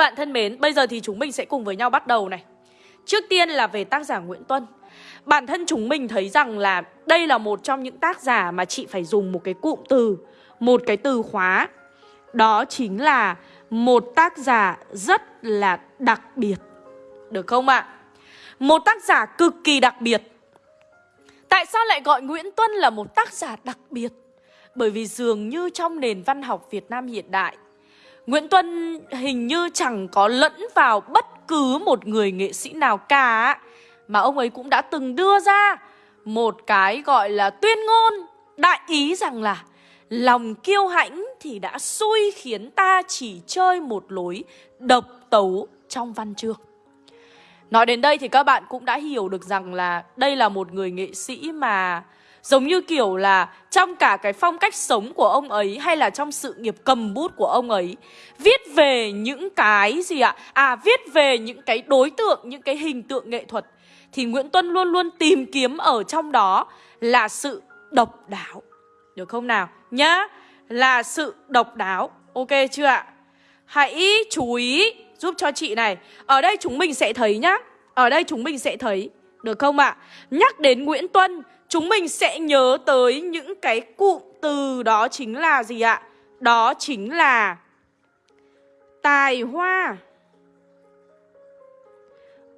bạn thân mến, bây giờ thì chúng mình sẽ cùng với nhau bắt đầu này. Trước tiên là về tác giả Nguyễn Tuân. Bản thân chúng mình thấy rằng là đây là một trong những tác giả mà chị phải dùng một cái cụm từ Một cái từ khóa. Đó chính là một tác giả rất là đặc biệt. Được không ạ? Một tác giả cực kỳ đặc biệt. Tại sao lại gọi Nguyễn Tuân là một tác giả đặc biệt? Bởi vì dường như trong nền văn học Việt Nam hiện đại Nguyễn Tuân hình như chẳng có lẫn vào bất cứ một người nghệ sĩ nào cả. Mà ông ấy cũng đã từng đưa ra một cái gọi là tuyên ngôn Đại ý rằng là Lòng kiêu hãnh thì đã xui khiến ta chỉ chơi một lối độc tấu trong văn chương. Nói đến đây thì các bạn cũng đã hiểu được rằng là đây là một người nghệ sĩ mà Giống như kiểu là trong cả cái phong cách sống của ông ấy hay là trong sự nghiệp cầm bút của ông ấy Viết về những cái gì ạ? À viết về những cái đối tượng, những cái hình tượng nghệ thuật Thì Nguyễn Tuân luôn luôn tìm kiếm ở trong đó là sự độc đáo Được không nào? Nhá Là sự độc đáo Ok chưa ạ? Hãy chú ý giúp cho chị này Ở đây chúng mình sẽ thấy nhá Ở đây chúng mình sẽ thấy Được không ạ? Nhắc đến Nguyễn Tuân chúng mình sẽ nhớ tới những cái cụm từ đó chính là gì ạ? Đó chính là tài hoa,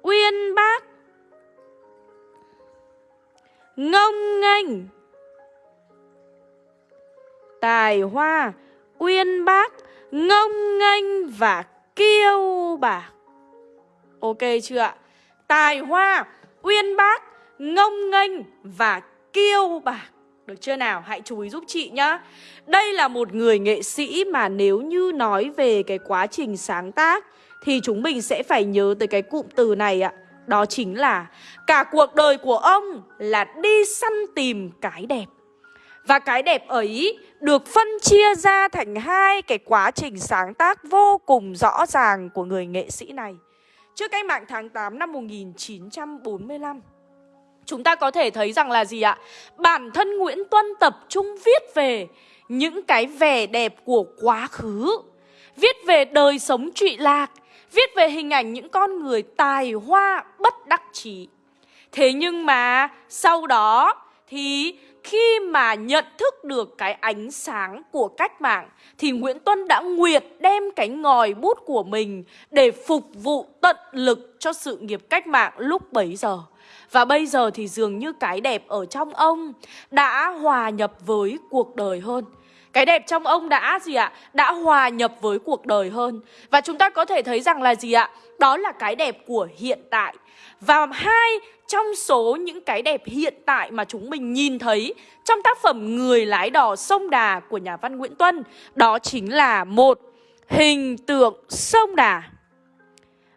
uyên bác, ngông nghênh. Tài hoa, uyên bác, ngông nghênh và kiêu bạc. Ok chưa ạ? Tài hoa, uyên bác, ngông nghênh và kiêu bạc. Được chưa nào? Hãy chú ý giúp chị nhá. Đây là một người nghệ sĩ mà nếu như nói về cái quá trình sáng tác Thì chúng mình sẽ phải nhớ tới cái cụm từ này ạ. Đó chính là, Cả cuộc đời của ông là đi săn tìm cái đẹp. Và cái đẹp ấy được phân chia ra thành hai cái quá trình sáng tác vô cùng rõ ràng của người nghệ sĩ này. Trước cách mạng tháng 8 năm 1945 Chúng ta có thể thấy rằng là gì ạ? Bản thân Nguyễn Tuân tập trung viết về những cái vẻ đẹp của quá khứ Viết về đời sống trụy lạc Viết về hình ảnh những con người tài hoa bất đắc chí Thế nhưng mà sau đó thì khi mà nhận thức được cái ánh sáng của cách mạng thì Nguyễn Tuân đã nguyệt đem cái ngòi bút của mình để phục vụ tận lực cho sự nghiệp cách mạng lúc bấy giờ. Và bây giờ thì dường như cái đẹp ở trong ông đã hòa nhập với cuộc đời hơn. Cái đẹp trong ông đã gì ạ? Đã hòa nhập với cuộc đời hơn. Và chúng ta có thể thấy rằng là gì ạ? Đó là cái đẹp của hiện tại. Và hai trong số những cái đẹp hiện tại mà chúng mình nhìn thấy trong tác phẩm Người lái đò sông Đà của nhà văn Nguyễn Tuân, đó chính là một hình tượng sông Đà.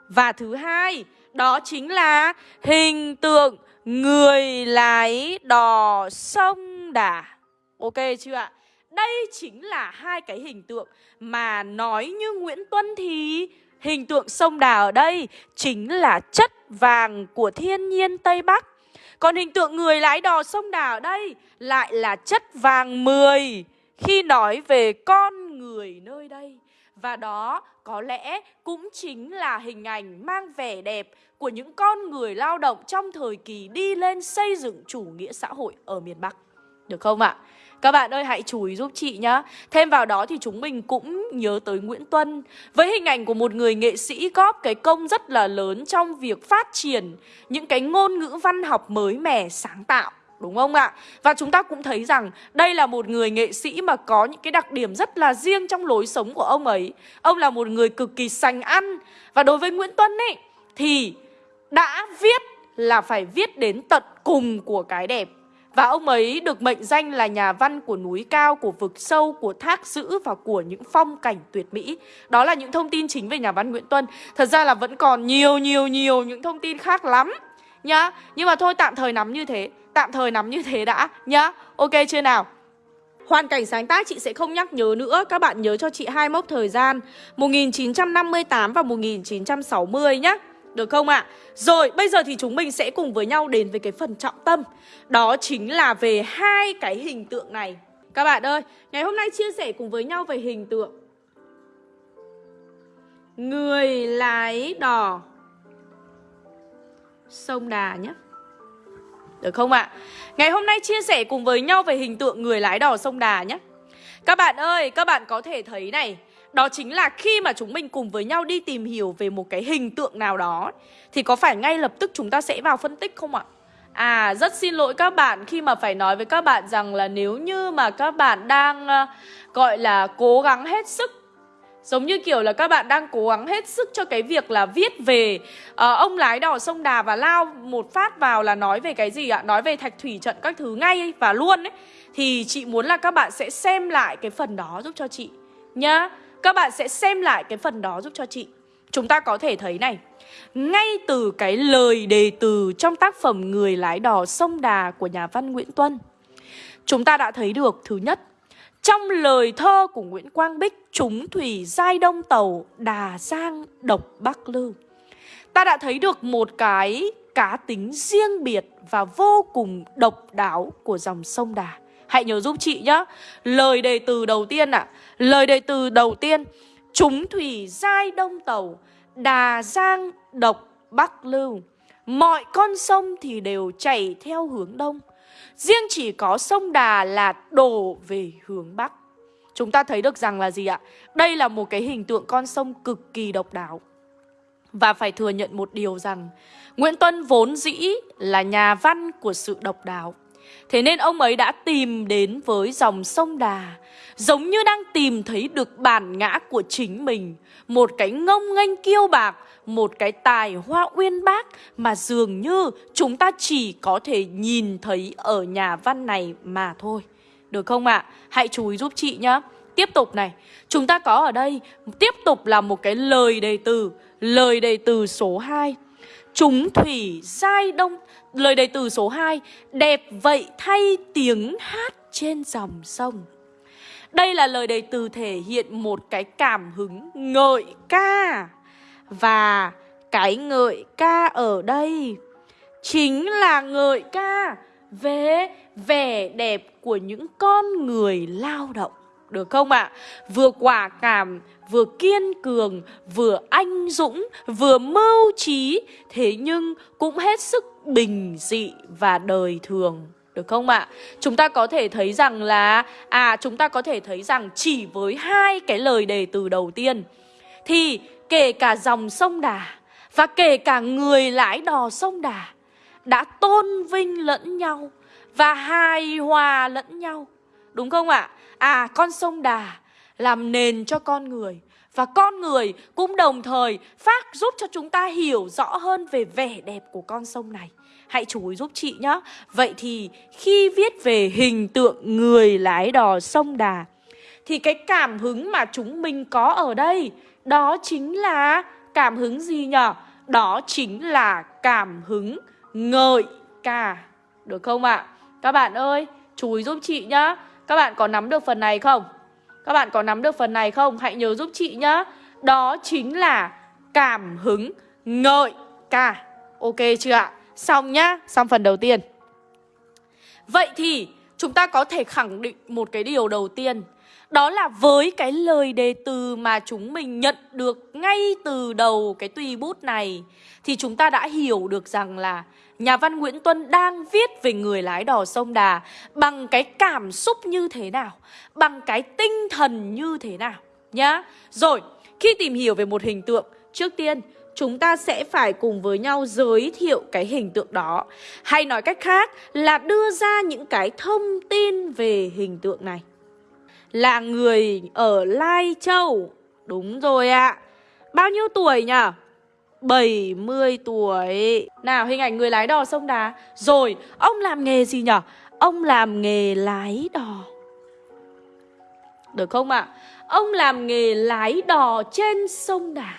Và thứ hai, đó chính là hình tượng người lái đò sông Đà. Ok chưa ạ? Đây chính là hai cái hình tượng mà nói như Nguyễn Tuân thì hình tượng sông Đà ở đây chính là chất vàng của thiên nhiên Tây Bắc. Còn hình tượng người lái đò sông Đà ở đây lại là chất vàng 10 khi nói về con người nơi đây. Và đó có lẽ cũng chính là hình ảnh mang vẻ đẹp của những con người lao động trong thời kỳ đi lên xây dựng chủ nghĩa xã hội ở miền Bắc. Được không ạ? Các bạn ơi, hãy chú ý giúp chị nhá Thêm vào đó thì chúng mình cũng nhớ tới Nguyễn Tuân Với hình ảnh của một người nghệ sĩ góp cái công rất là lớn trong việc phát triển Những cái ngôn ngữ văn học mới mẻ, sáng tạo Đúng không ạ? Và chúng ta cũng thấy rằng đây là một người nghệ sĩ mà có những cái đặc điểm rất là riêng trong lối sống của ông ấy Ông là một người cực kỳ sành ăn Và đối với Nguyễn Tuân ấy thì đã viết là phải viết đến tận cùng của cái đẹp và ông ấy được mệnh danh là nhà văn của núi cao, của vực sâu, của thác dữ và của những phong cảnh tuyệt mỹ. Đó là những thông tin chính về nhà văn Nguyễn Tuân. Thật ra là vẫn còn nhiều nhiều nhiều những thông tin khác lắm nhá. Nhưng mà thôi tạm thời nắm như thế, tạm thời nắm như thế đã nhá. Ok chưa nào? Hoàn cảnh sáng tác chị sẽ không nhắc nhớ nữa Các bạn nhớ cho chị hai mốc thời gian 1958 và 1960 nhé được không ạ? À? Rồi, bây giờ thì chúng mình sẽ cùng với nhau đến với cái phần trọng tâm Đó chính là về hai cái hình tượng này Các bạn ơi, ngày hôm nay chia sẻ cùng với nhau về hình tượng người lái đò sông Đà nhé. Được không ạ? À? Ngày hôm nay chia sẻ cùng với nhau về hình tượng người lái đò sông Đà nhé. Các bạn ơi, các bạn có thể thấy này, đó chính là khi mà chúng mình cùng với nhau đi tìm hiểu về một cái hình tượng nào đó Thì có phải ngay lập tức chúng ta sẽ vào phân tích không ạ? À, rất xin lỗi các bạn khi mà phải nói với các bạn rằng là nếu như mà các bạn đang uh, gọi là cố gắng hết sức Giống như kiểu là các bạn đang cố gắng hết sức cho cái việc là viết về uh, ông lái đò sông Đà và lao một phát vào là nói về cái gì ạ? Nói về thạch thủy trận các thứ ngay và luôn ấy. Thì chị muốn là các bạn sẽ xem lại cái phần đó giúp cho chị nhá. Các bạn sẽ xem lại cái phần đó giúp cho chị. Chúng ta có thể thấy này, ngay từ cái lời đề từ trong tác phẩm Người lái đò sông Đà của nhà văn Nguyễn Tuân, chúng ta đã thấy được thứ nhất trong lời thơ của Nguyễn Quang Bích Chúng thủy giai đông tàu Đà Giang độc Bắc Lư. Ta đã thấy được một cái cá tính riêng biệt và vô cùng độc đáo của dòng sông Đà. Hãy nhớ giúp chị nhé Lời đề từ đầu tiên ạ. À, Lời đề từ đầu tiên Chúng thủy giai đông tàu Đà Giang độc Bắc Lưu Mọi con sông thì đều chảy theo hướng đông. Riêng chỉ có sông Đà là đổ về hướng Bắc. Chúng ta thấy được rằng là gì ạ? Đây là một cái hình tượng con sông cực kỳ độc đáo. Và phải thừa nhận một điều rằng Nguyễn Tuân vốn dĩ là nhà văn của sự độc đáo. Thế nên ông ấy đã tìm đến với dòng sông Đà, Giống như đang tìm thấy được bản ngã của chính mình, Một cái ngông nghênh kiêu bạc, Một cái tài hoa uyên bác Mà dường như chúng ta chỉ có thể nhìn thấy ở nhà văn này mà thôi Được không ạ? À? Hãy chú ý giúp chị nhé. Tiếp tục này Chúng ta có ở đây, Tiếp tục là một cái lời đề từ, Lời đề từ số 2 Chúng thủy giai đông Lời đề từ số 2 Đẹp vậy thay tiếng hát trên dòng sông. Đây là lời đề từ thể hiện một cái cảm hứng ngợi ca. Và cái ngợi ca ở đây Chính là ngợi ca về vẻ đẹp của những con người lao động. Được không ạ? À? Vừa quả cảm vừa kiên cường, vừa anh dũng, vừa mưu trí, thế nhưng cũng hết sức bình dị và đời thường. Được không ạ? À? Chúng ta có thể thấy rằng là À chúng ta có thể thấy rằng chỉ với hai cái lời đề từ đầu tiên Thì kể cả dòng sông Đà Và kể cả người lái đò sông Đà Đã tôn vinh lẫn nhau Và hài hòa lẫn nhau Đúng không ạ? À? à con sông Đà làm nền cho con người và con người cũng đồng thời phát giúp cho chúng ta hiểu rõ hơn về vẻ đẹp của con sông này. Hãy chú ý giúp chị nhé. Vậy thì khi viết về hình tượng người lái đò sông Đà thì cái cảm hứng mà chúng mình có ở đây đó chính là cảm hứng gì nhở? Đó chính là cảm hứng ngợi ca. Được không ạ? À? Các bạn ơi, chú ý giúp chị nhá. Các bạn có nắm được phần này không? Các bạn có nắm được phần này không? Hãy nhớ giúp chị nhá Đó chính là cảm hứng ngợi ca Ok chưa ạ? Xong nhá, xong phần đầu tiên Vậy thì chúng ta có thể khẳng định một cái điều đầu tiên đó là với cái lời đề từ mà chúng mình nhận được ngay từ đầu cái tùy bút này Thì chúng ta đã hiểu được rằng là nhà văn Nguyễn Tuân đang viết về người lái đò sông Đà bằng cái cảm xúc như thế nào, bằng cái tinh thần như thế nào nhá. Rồi, khi tìm hiểu về một hình tượng, trước tiên chúng ta sẽ phải cùng với nhau giới thiệu cái hình tượng đó. Hay nói cách khác là đưa ra những cái thông tin về hình tượng này. Là người ở Lai Châu. Đúng rồi ạ. À. Bao nhiêu tuổi nhỉ? 70 tuổi Nào, hình ảnh người lái đò sông Đà Rồi, ông làm nghề gì nhở Ông làm nghề lái đò Được không ạ à? Ông làm nghề lái đò trên sông Đà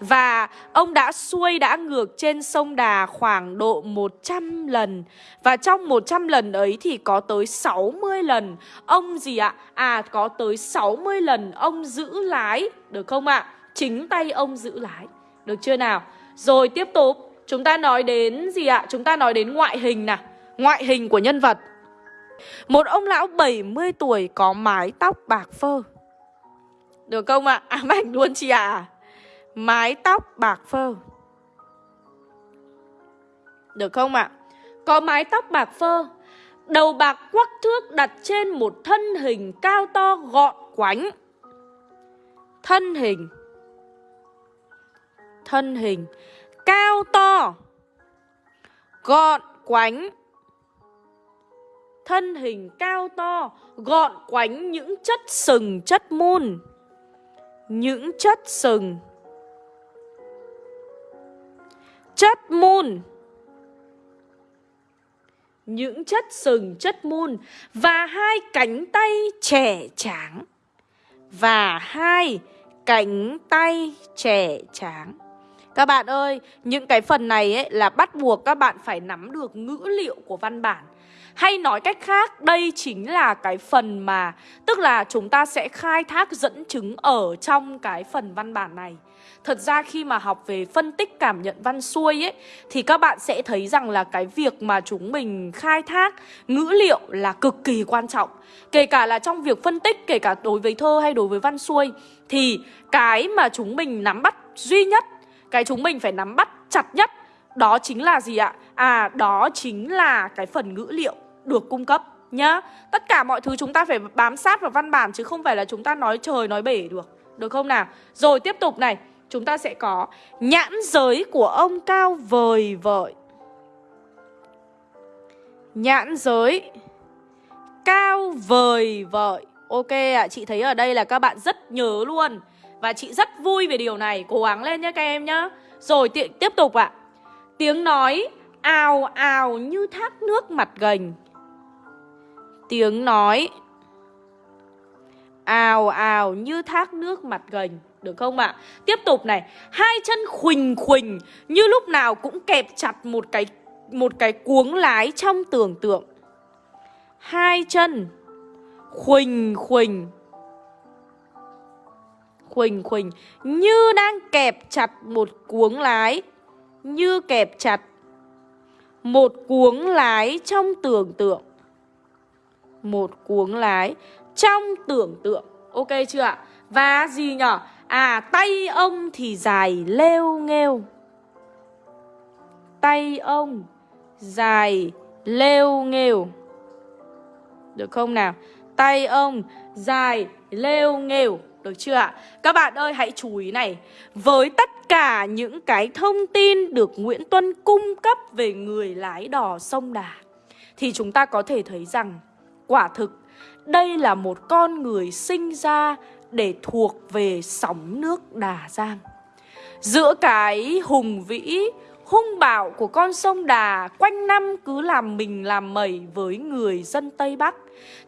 và ông đã xuôi đã ngược trên sông Đà khoảng độ 100 lần Và trong 100 lần ấy thì có tới 60 lần Ông gì ạ? À có tới 60 lần ông giữ lái, Được không ạ? Chính tay ông giữ lái được chưa nào? Rồi tiếp tục, Chúng ta nói đến gì ạ? Chúng ta nói đến ngoại hình nè Ngoại hình của nhân vật Một ông lão 70 tuổi có mái tóc bạc phơ Được không ạ? À, Ám ảnh luôn chị ạ à? Mái tóc bạc phơ. Được không ạ? Có mái tóc bạc phơ, Đầu bạc quắc thước đặt trên một thân hình cao to gọn quánh. Thân hình. Thân hình Cao to Gọn quánh. Thân hình cao to Gọn quánh những chất sừng, chất môn Những chất sừng. Chất mun những chất sừng chất mun và hai cánh tay trẻ tráng và hai cánh tay trẻ tráng. Các bạn ơi, những cái phần này ấy là bắt buộc các bạn phải nắm được ngữ liệu của văn bản hay nói cách khác, đây chính là cái phần mà Tức là chúng ta sẽ khai thác dẫn chứng ở trong cái phần văn bản này. Thật ra khi mà học về phân tích cảm nhận văn xuôi ấy Thì các bạn sẽ thấy rằng là cái việc mà chúng mình khai thác ngữ liệu là cực kỳ quan trọng. Kể cả là trong việc phân tích, kể cả đối với thơ hay đối với văn xuôi Thì cái mà chúng mình nắm bắt duy nhất Cái chúng mình phải nắm bắt chặt nhất Đó chính là gì ạ? À, đó chính là cái phần ngữ liệu được cung cấp nhá. Tất cả mọi thứ chúng ta phải bám sát vào văn bản chứ không phải là chúng ta nói trời nói bể được. Được không nào? Rồi tiếp tục này. Chúng ta sẽ có nhãn giới của ông cao vời vợi. Nhãn giới Cao vời vợi. Ok ạ, à, chị thấy ở đây là các bạn rất nhớ luôn. Và chị rất vui về điều này. Cố gắng lên nhé các em nhá. Rồi tiếp tục ạ. À. Tiếng nói ào ào như thác nước mặt gành tiếng nói ào ào như thác nước mặt gành được không ạ? À? Tiếp tục này, hai chân khuỳnh khuỳnh như lúc nào cũng kẹp chặt một cái một cái cuống lái trong tưởng tượng. Hai chân khuỳnh khuỳnh khuỳnh khuỳnh như đang kẹp chặt một cuống lái, như kẹp chặt một cuống lái trong tưởng tượng một cuống lái trong tưởng tượng Ok chưa ạ? Và gì nhở? À tay ông thì dài lêu nghêu Tay ông dài lêu nghêu Được không nào? Tay ông dài lêu nghêu Được chưa ạ? Các bạn ơi, hãy chú ý này Với tất cả những cái thông tin được Nguyễn Tuân cung cấp về người lái đò sông Đà, Thì chúng ta có thể thấy rằng Quả thực, đây là một con người sinh ra để thuộc về sóng nước Đà Giang. Giữa cái hùng vĩ, hung bạo của con sông Đà quanh năm cứ làm mình làm mẩy với người dân Tây Bắc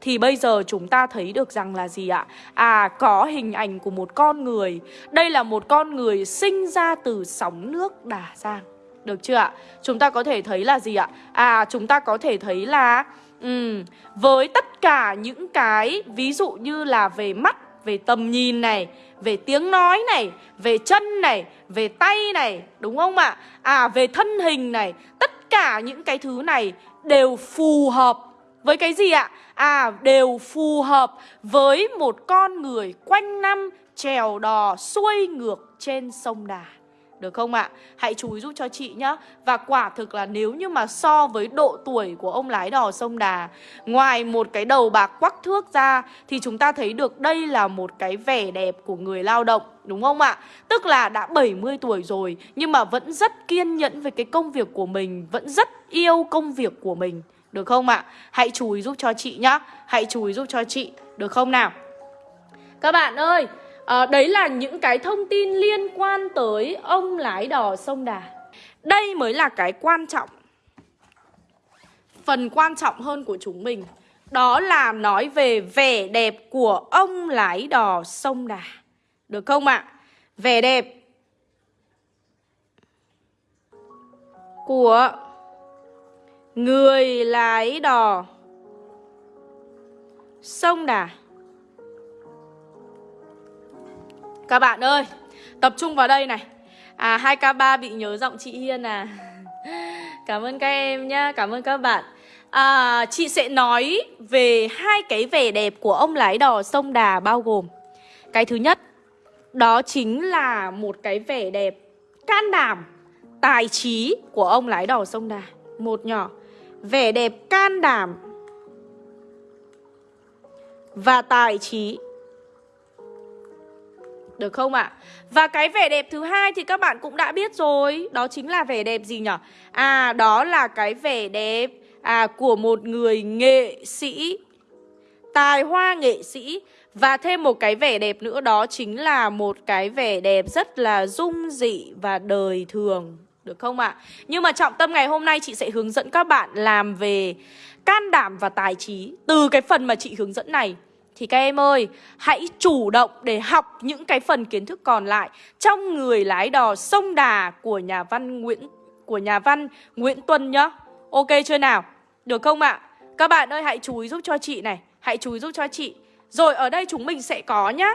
thì bây giờ chúng ta thấy được rằng là gì ạ? À có hình ảnh của một con người. Đây là một con người sinh ra từ sóng nước Đà Giang. Được chưa ạ? Chúng ta có thể thấy là gì ạ? À chúng ta có thể thấy là Ừ, với tất cả những cái ví dụ như là về mắt, về tầm nhìn này, về tiếng nói này, về chân này, về tay này, đúng không ạ? À, về thân hình này, tất cả những cái thứ này đều phù hợp với cái gì ạ? À, đều phù hợp với một con người quanh năm trèo đò xuôi ngược trên sông Đà. Được không ạ? Hãy chú ý giúp cho chị nhá Và quả thực là nếu như mà so với độ tuổi của ông lái đò sông Đà, Ngoài một cái đầu bạc quắc thước ra, Thì chúng ta thấy được đây là một cái vẻ đẹp của người lao động, Đúng không ạ? Tức là đã 70 tuổi rồi, Nhưng mà vẫn rất kiên nhẫn với cái công việc của mình, Vẫn rất yêu công việc của mình Được không ạ? Hãy chú ý giúp cho chị nhá Hãy chú ý giúp cho chị Được không nào? Các bạn ơi à, Đấy là những cái thông tin liên quan tới ông lái đò sông Đà Đây mới là cái quan trọng Phần quan trọng hơn của chúng mình Đó là nói về vẻ đẹp của ông lái đò sông Đà Được không ạ? À? Vẻ đẹp Của Người lái đò Sông Đà Các bạn ơi, tập trung vào đây này. À 2K3 bị nhớ giọng chị Hiên à. Cảm ơn các em nhá, cảm ơn các bạn. À, Chị sẽ nói về hai cái vẻ đẹp của ông lái đò sông Đà bao gồm. Cái thứ nhất Đó chính là một cái vẻ đẹp can đảm, tài trí của ông lái đò sông Đà. Một nhỏ Vẻ đẹp can đảm Và tài trí được không ạ? À? Và cái vẻ đẹp thứ hai thì các bạn cũng đã biết rồi Đó chính là vẻ đẹp gì nhỉ? À đó là cái vẻ đẹp à, của một người nghệ sĩ Tài hoa nghệ sĩ Và thêm một cái vẻ đẹp nữa đó chính là một cái vẻ đẹp rất là dung dị và đời thường Được không ạ? À? Nhưng mà trọng tâm ngày hôm nay chị sẽ hướng dẫn các bạn làm về can đảm và tài trí Từ cái phần mà chị hướng dẫn này thì các em ơi, hãy chủ động để học những cái phần kiến thức còn lại trong người lái đò sông Đà của nhà văn Nguyễn của nhà văn Nguyễn Tuân nhá. Ok chưa nào? Được không ạ? À? Các bạn ơi hãy chú ý giúp cho chị này, hãy chú ý giúp cho chị. Rồi ở đây chúng mình sẽ có nhá.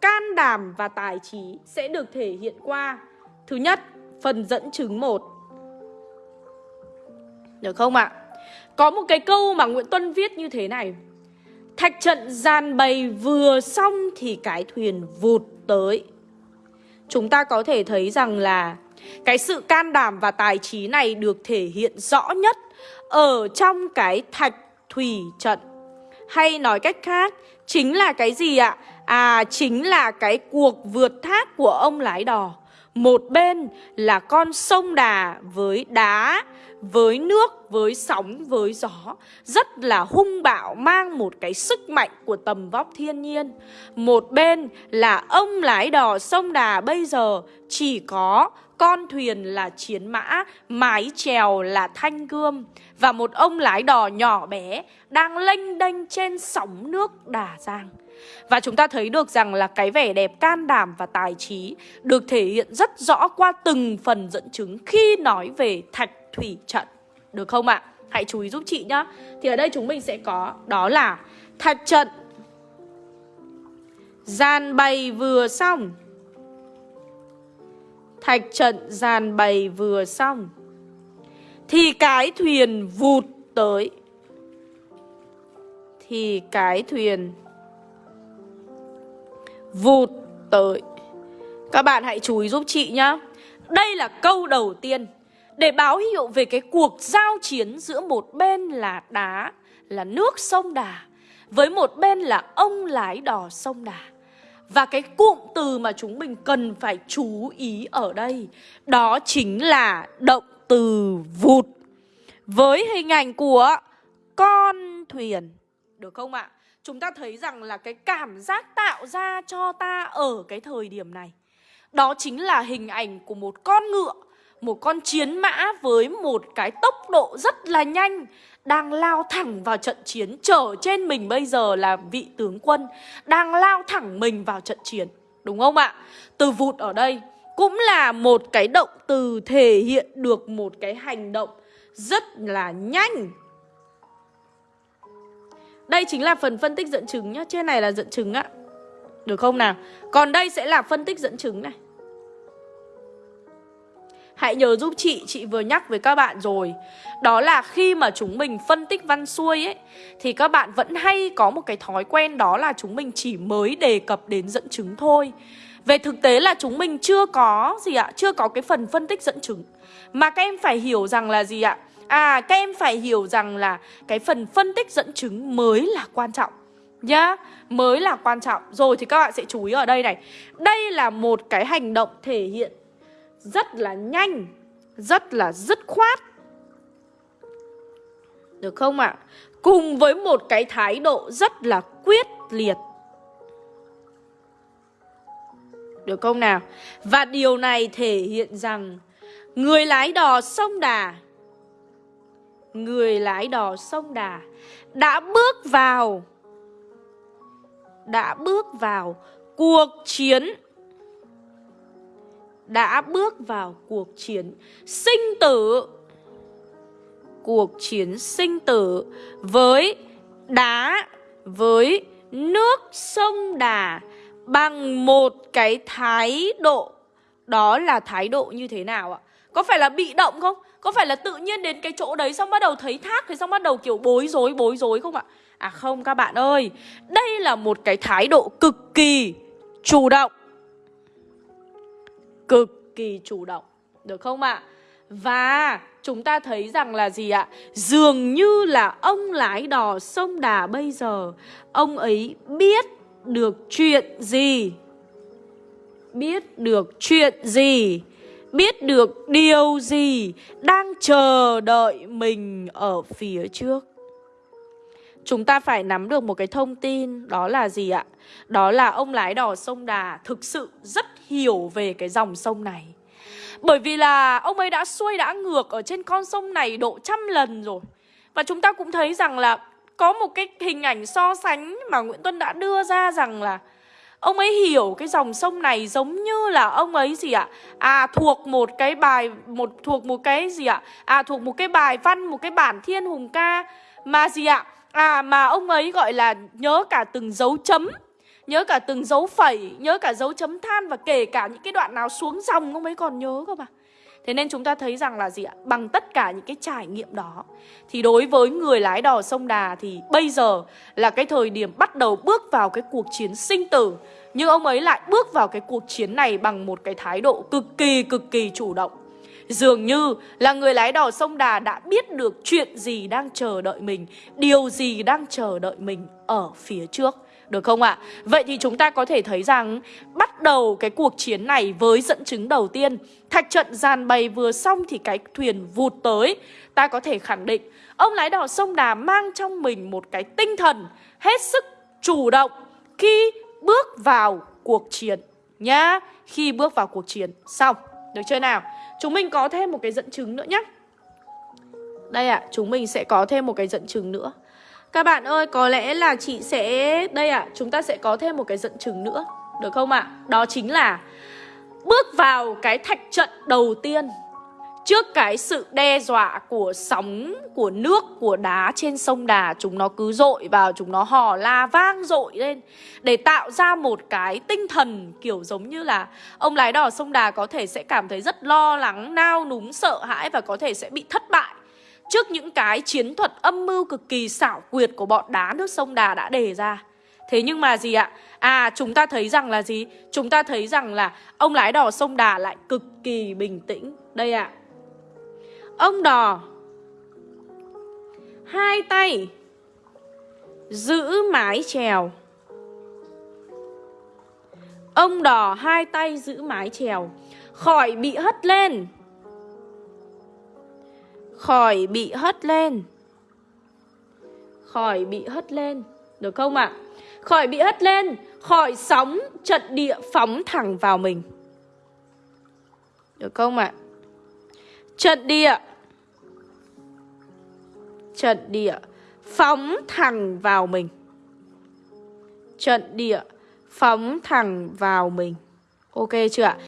Can đảm và tài trí sẽ được thể hiện qua Thứ nhất, phần dẫn chứng 1 Được không ạ? À? Có một cái câu mà Nguyễn Tuân viết như thế này Thạch trận gian bày vừa xong thì cái thuyền vụt tới. Chúng ta có thể thấy rằng là cái sự can đảm và tài trí này được thể hiện rõ nhất ở trong cái thạch thủy trận. Hay nói cách khác, chính là cái gì ạ? À, chính là cái cuộc vượt thác của ông lái đò. Một bên là con sông Đà với đá với nước, với sóng, với gió. Rất là hung bạo mang một cái sức mạnh của tầm vóc thiên nhiên. Một bên là ông lái đò sông Đà bây giờ chỉ có con thuyền là chiến mã, mái chèo là thanh gươm. Và một ông lái đò nhỏ bé đang lênh đênh trên sóng nước Đà Giang và chúng ta thấy được rằng là cái vẻ đẹp can đảm và tài trí được thể hiện rất rõ qua từng phần dẫn chứng khi nói về thạch thủy trận. Được không ạ? À? Hãy chú ý giúp chị nhá. Thì ở đây chúng mình sẽ có đó là thạch trận. Gian bày vừa xong. Thạch trận gian bày vừa xong. Thì cái thuyền vụt tới. Thì cái thuyền vụt tới Các bạn hãy chú ý giúp chị nhá Đây là câu đầu tiên để báo hiệu về cái cuộc giao chiến giữa một bên là đá, là nước sông Đà, với một bên là ông lái đò sông Đà. Và cái cụm từ mà chúng mình cần phải chú ý ở đây Đó chính là động từ vụt Với hình ảnh của con thuyền Được không ạ? Chúng ta thấy rằng là cái cảm giác tạo ra cho ta ở cái thời điểm này, Đó chính là hình ảnh của một con ngựa, một con chiến mã với một cái tốc độ rất là nhanh đang lao thẳng vào trận chiến. Chở trên mình bây giờ là vị tướng quân đang lao thẳng mình vào trận chiến, đúng không ạ? Từ vụt ở đây cũng là một cái động từ thể hiện được một cái hành động rất là nhanh đây chính là phần phân tích dẫn chứng nhá trên này là dẫn chứng ạ được không nào? Còn đây sẽ là phân tích dẫn chứng này. Hãy nhớ giúp chị, chị vừa nhắc với các bạn rồi. Đó là khi mà chúng mình phân tích văn xuôi ấy Thì các bạn vẫn hay có một cái thói quen đó là chúng mình chỉ mới đề cập đến dẫn chứng thôi. Về thực tế là chúng mình chưa có gì ạ, chưa có cái phần phân tích dẫn chứng. Mà các em phải hiểu rằng là gì ạ? À các em phải hiểu rằng là cái phần phân tích dẫn chứng mới là quan trọng nhá Mới là quan trọng Rồi thì các bạn sẽ chú ý ở đây này Đây là một cái hành động thể hiện rất là nhanh, rất là dứt khoát. Được không ạ? À? Cùng với một cái thái độ rất là quyết liệt. Được không nào? Và điều này thể hiện rằng người lái đò sông Đà Người lái đò sông Đà đã bước vào, đã bước vào cuộc chiến, đã bước vào cuộc chiến sinh tử, cuộc chiến sinh tử với đá, với nước sông Đà bằng một cái thái độ đó là thái độ như thế nào ạ? Có phải là bị động không? Có phải là tự nhiên đến cái chỗ đấy xong bắt đầu thấy thác thì xong bắt đầu kiểu bối rối bối rối không ạ? À không các bạn ơi, đây là một cái thái độ cực kỳ chủ động cực kỳ chủ động Được không ạ? Và chúng ta thấy rằng là gì ạ? Dường như là ông lái đò sông Đà bây giờ Ông ấy biết được chuyện gì? Biết được chuyện gì? Biết được điều gì đang chờ đợi mình ở phía trước? Chúng ta phải nắm được một cái thông tin, Đó là gì ạ? Đó là ông lái đò sông Đà Thực sự rất hiểu về cái dòng sông này Bởi vì là ông ấy đã xuôi đã ngược Ở trên con sông này độ trăm lần rồi Và chúng ta cũng thấy rằng là Có một cái hình ảnh so sánh Mà Nguyễn Tuân đã đưa ra rằng là Ông ấy hiểu cái dòng sông này giống như là ông ấy gì ạ? À thuộc một cái bài một thuộc một cái gì ạ? À thuộc một cái bài văn, một cái bản thiên hùng ca mà gì ạ? À mà ông ấy gọi là nhớ cả từng dấu chấm Nhớ cả từng dấu phẩy Nhớ cả dấu chấm than Và kể cả những cái đoạn nào xuống dòng Ông ấy còn nhớ cơ mà Thế nên chúng ta thấy rằng là gì ạ? Bằng tất cả những cái trải nghiệm đó, Thì đối với người lái đò sông Đà Thì bây giờ là cái thời điểm bắt đầu bước vào cái cuộc chiến sinh tử. Nhưng ông ấy lại bước vào cái cuộc chiến này Bằng một cái thái độ cực kỳ cực kỳ chủ động. Dường như là người lái đò sông Đà đã biết được chuyện gì đang chờ đợi mình, Điều gì đang chờ đợi mình ở phía trước được không ạ? À? Vậy thì chúng ta có thể thấy rằng bắt đầu cái cuộc chiến này với dẫn chứng đầu tiên Thạch trận giàn bày vừa xong thì cái thuyền vụt tới Ta có thể khẳng định ông lái đò sông Đà mang trong mình một cái tinh thần hết sức chủ động khi bước vào cuộc chiến nhá Khi bước vào cuộc chiến Xong, được chưa nào? Chúng mình có thêm một cái dẫn chứng nữa nhé Đây ạ, à, chúng mình sẽ có thêm một cái dẫn chứng nữa các bạn ơi, có lẽ là chị sẽ... Đây ạ, à, chúng ta sẽ có thêm một cái dẫn chứng nữa Được không ạ? À? Đó chính là Bước vào cái thạch trận đầu tiên Trước cái sự đe dọa của sóng, của nước, của đá trên sông Đà Chúng nó cứ dội vào, chúng nó hò la vang dội lên Để tạo ra một cái tinh thần kiểu giống như là Ông lái đò sông Đà có thể sẽ cảm thấy rất lo lắng, nao núng, sợ hãi Và có thể sẽ bị thất bại Trước những cái chiến thuật âm mưu cực kỳ xảo quyệt của bọn đá nước sông Đà đã đề ra. Thế nhưng mà gì ạ? À chúng ta thấy rằng là gì? Chúng ta thấy rằng là ông lái đò sông Đà lại cực kỳ bình tĩnh. Đây ạ. À, Ông đò. Hai tay. Giữ mái chèo. Ông đò hai tay giữ mái chèo. Khỏi bị hất lên. Khỏi bị hất lên Khỏi bị hất lên, Được không ạ? À? Khỏi bị hất lên, Khỏi sóng trận địa phóng thẳng vào mình Được không ạ? À? Trận địa Trận địa Phóng thẳng vào mình Trận địa Phóng thẳng vào mình Ok chưa ạ?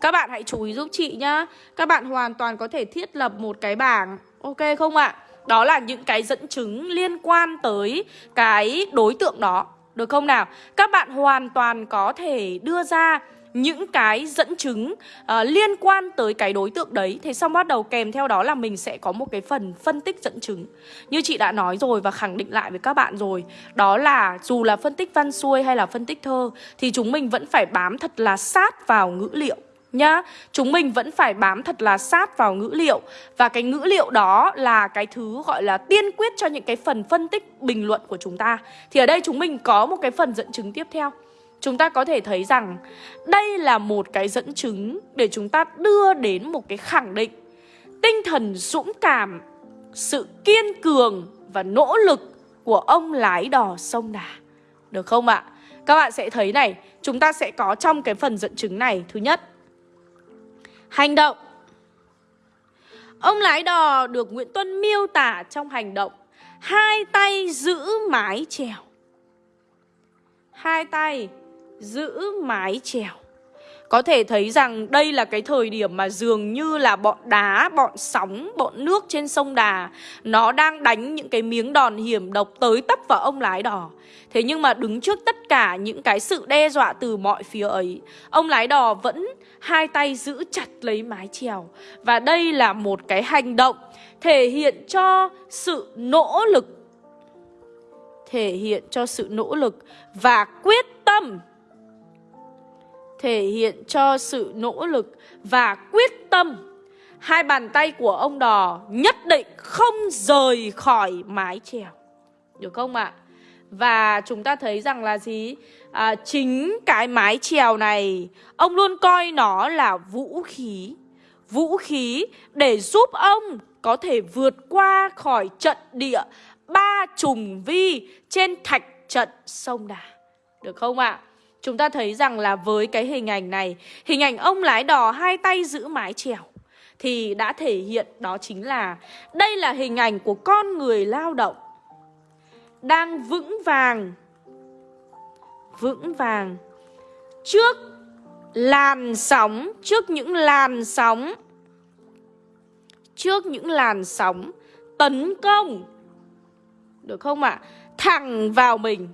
Các bạn hãy chú ý giúp chị nhá Các bạn hoàn toàn có thể thiết lập một cái bảng Ok không ạ? Đó là những cái dẫn chứng liên quan tới cái đối tượng đó Được không nào? Các bạn hoàn toàn có thể đưa ra những cái dẫn chứng uh, liên quan tới cái đối tượng đấy Thế xong bắt đầu kèm theo đó là mình sẽ có một cái phần phân tích dẫn chứng Như chị đã nói rồi và khẳng định lại với các bạn rồi Đó là dù là phân tích văn xuôi hay là phân tích thơ Thì chúng mình vẫn phải bám thật là sát vào ngữ liệu nhá. Chúng mình vẫn phải bám thật là sát vào ngữ liệu. Và cái ngữ liệu đó là cái thứ gọi là tiên quyết cho những cái phần phân tích bình luận của chúng ta. Thì ở đây chúng mình có một cái phần dẫn chứng tiếp theo. Chúng ta có thể thấy rằng đây là một cái dẫn chứng để chúng ta đưa đến một cái khẳng định. Tinh thần dũng cảm, sự kiên cường và nỗ lực của ông lái đò sông Đà. Được không ạ? Các bạn sẽ thấy này, chúng ta sẽ có trong cái phần dẫn chứng này Thứ nhất, Hành động. Ông lái đò được Nguyễn Tuân miêu tả trong hành động, Hai tay giữ mái chèo. Hai tay giữ mái chèo có thể thấy rằng đây là cái thời điểm mà dường như là bọn đá, bọn sóng, bọn nước trên sông Đà Nó đang đánh những cái miếng đòn hiểm độc tới tấp vào ông lái đò Thế nhưng mà đứng trước tất cả những cái sự đe dọa từ mọi phía ấy Ông lái đò vẫn hai tay giữ chặt lấy mái chèo. Và đây là một cái hành động thể hiện cho sự nỗ lực thể hiện cho sự nỗ lực và quyết tâm thể hiện cho sự nỗ lực và quyết tâm hai bàn tay của ông đò nhất định không rời khỏi mái chèo được không ạ và chúng ta thấy rằng là gì à, chính cái mái chèo này ông luôn coi nó là vũ khí vũ khí để giúp ông có thể vượt qua khỏi trận địa ba trùng vi trên thạch trận sông Đà. Được không ạ? À? Chúng ta thấy rằng là với cái hình ảnh này, hình ảnh ông lái đò hai tay giữ mái chèo thì đã thể hiện đó chính là đây là hình ảnh của con người lao động đang vững vàng vững vàng trước làn sóng trước những làn sóng trước những làn sóng tấn công được không ạ? À? Thẳng vào mình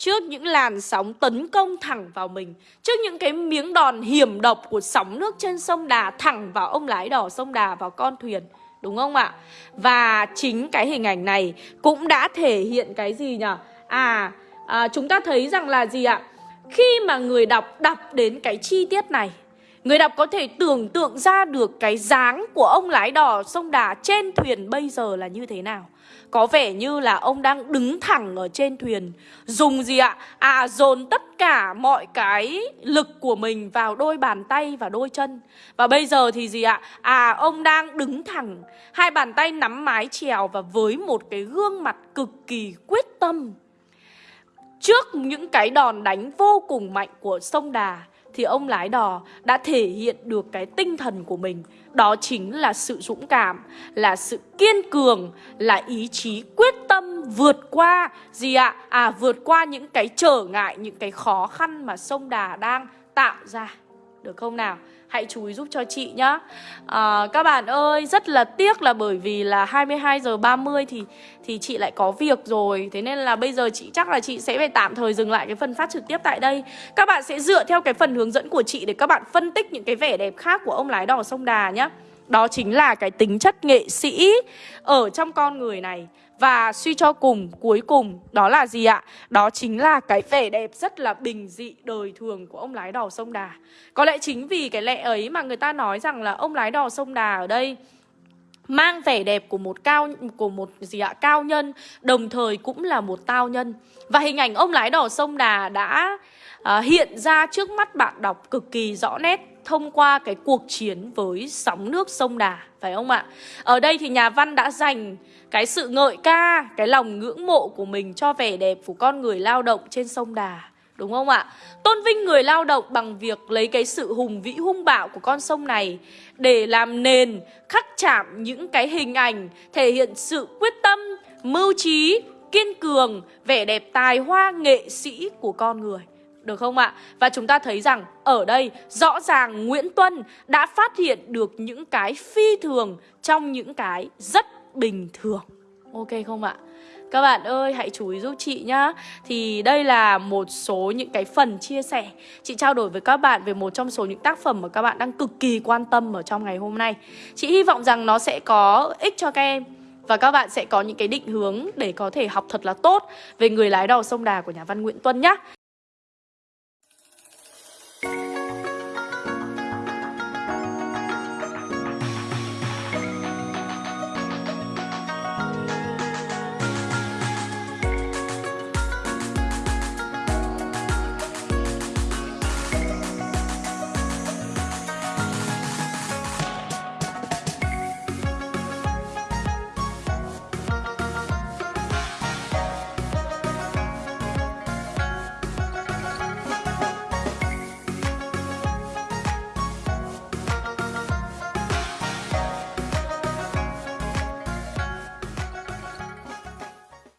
Trước những làn sóng tấn công thẳng vào mình Trước những cái miếng đòn hiểm độc của sóng nước trên sông Đà Thẳng vào ông lái đò sông Đà vào con thuyền Đúng không ạ? Và chính cái hình ảnh này cũng đã thể hiện cái gì nhỉ? À, à chúng ta thấy rằng là gì ạ? Khi mà người đọc đọc đến cái chi tiết này Người đọc có thể tưởng tượng ra được cái dáng của ông lái đò sông Đà trên thuyền bây giờ là như thế nào có vẻ như là ông đang đứng thẳng ở trên thuyền Dùng gì ạ? À dồn tất cả mọi cái lực của mình vào đôi bàn tay và đôi chân Và bây giờ thì gì ạ? À ông đang đứng thẳng Hai bàn tay nắm mái chèo và với một cái gương mặt cực kỳ quyết tâm Trước những cái đòn đánh vô cùng mạnh của sông Đà thì ông lái đò đã thể hiện được cái tinh thần của mình. Đó chính là sự dũng cảm, là sự kiên cường, là ý chí quyết tâm vượt qua gì ạ? À? à vượt qua những cái trở ngại, những cái khó khăn mà sông đà đang tạo ra. Được không nào? Hãy chú ý giúp cho chị nhá. À, Các bạn ơi rất là tiếc là bởi vì là 22 giờ 30 thì thì chị lại có việc rồi. Thế nên là bây giờ chị chắc là chị sẽ phải tạm thời dừng lại cái phần phát trực tiếp tại đây. Các bạn sẽ dựa theo cái phần hướng dẫn của chị để các bạn phân tích những cái vẻ đẹp khác của ông lái đò sông Đà nhá. Đó chính là cái tính chất nghệ sĩ ở trong con người này và suy cho cùng, cuối cùng đó là gì ạ? Đó chính là cái vẻ đẹp rất là bình dị đời thường của ông lái đò sông Đà. Có lẽ chính vì cái lẽ ấy mà người ta nói rằng là ông lái đò sông Đà ở đây mang vẻ đẹp của một cao của một gì ạ? Cao nhân đồng thời cũng là một tao nhân. Và hình ảnh ông lái đò sông đà đã uh, hiện ra trước mắt bạn đọc cực kỳ rõ nét thông qua cái cuộc chiến với sóng nước sông Đà, phải không ạ? Ở đây thì nhà văn đã dành cái sự ngợi ca, cái lòng ngưỡng mộ của mình cho vẻ đẹp của con người lao động trên sông Đà. Đúng không ạ? Tôn vinh người lao động bằng việc lấy cái sự hùng vĩ hung bạo của con sông này để làm nền khắc chạm những cái hình ảnh thể hiện sự quyết tâm, mưu trí, kiên cường, vẻ đẹp tài hoa nghệ sĩ của con người. Được không ạ? Và chúng ta thấy rằng ở đây rõ ràng Nguyễn Tuân đã phát hiện được những cái phi thường trong những cái rất bình thường. Ok không ạ? Các bạn ơi, hãy chú ý giúp chị nhá Thì đây là một số những cái phần chia sẻ Chị trao đổi với các bạn về một trong số những tác phẩm mà các bạn đang cực kỳ quan tâm ở trong ngày hôm nay Chị hy vọng rằng nó sẽ có ích cho các em và các bạn sẽ có những cái định hướng để có thể học thật là tốt về người lái đò sông Đà của nhà văn Nguyễn Tuân nhé.